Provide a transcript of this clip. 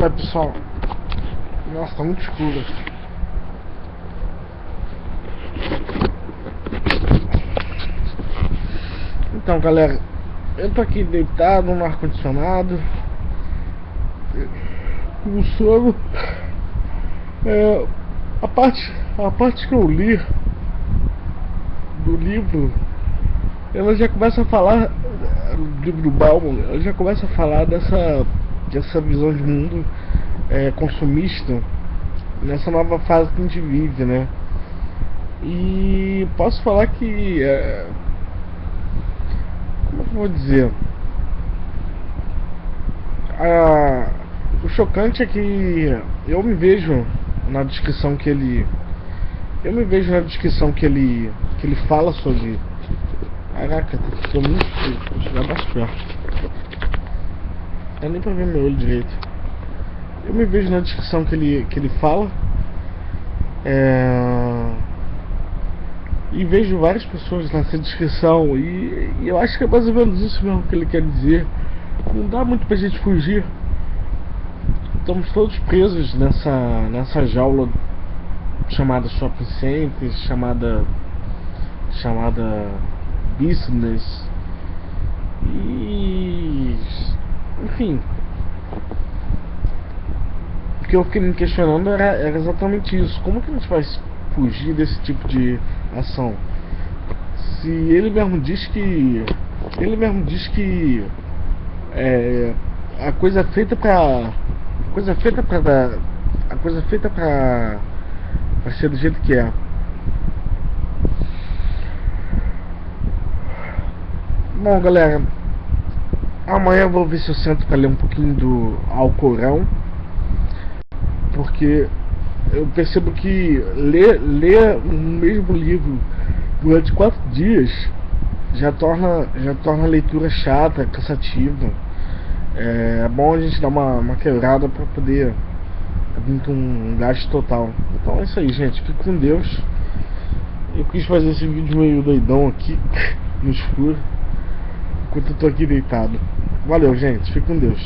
Fala pessoal. Nossa, tá muito escuro. Então galera, eu tô aqui deitado no ar-condicionado Com sono é, a, parte, a parte que eu li Do livro Ela já começa a falar Do livro do Bauman Ela já começa a falar dessa Dessa visão de mundo é, Consumista Nessa nova fase que a gente vive, né E posso falar que é, como eu vou dizer? O chocante é que eu me vejo na descrição que ele. Eu me vejo na descrição que ele. que ele fala sobre. Caraca, tô muito. Vou chegar mais perto. É nem pra ver meu olho direito. Eu me vejo na descrição que ele, que ele fala. É e vejo várias pessoas nessa descrição e, e, eu acho que é mais ou menos isso mesmo que ele quer dizer. Não dá muito pra gente fugir. Estamos todos presos nessa, nessa jaula chamada shopping center, chamada chamada business e enfim o que eu fiquei me questionando era, era exatamente isso como que a gente vai fugir desse tipo de ação. Se ele mesmo diz que. Ele mesmo diz que. É, a coisa feita pra. A coisa feita pra dar. A coisa feita pra. pra ser do jeito que é. Bom galera. Amanhã eu vou ver se eu sento pra ler um pouquinho do Alcorão. Porque eu percebo que ler, ler o mesmo livro durante quatro dias já torna, já torna a leitura chata, cansativa. É, é bom a gente dar uma, uma quebrada para poder vir com um gasto total. Então é isso aí, gente. Fique com Deus. Eu quis fazer esse vídeo meio doidão aqui, no escuro, enquanto eu tô aqui deitado. Valeu, gente. Fique com Deus.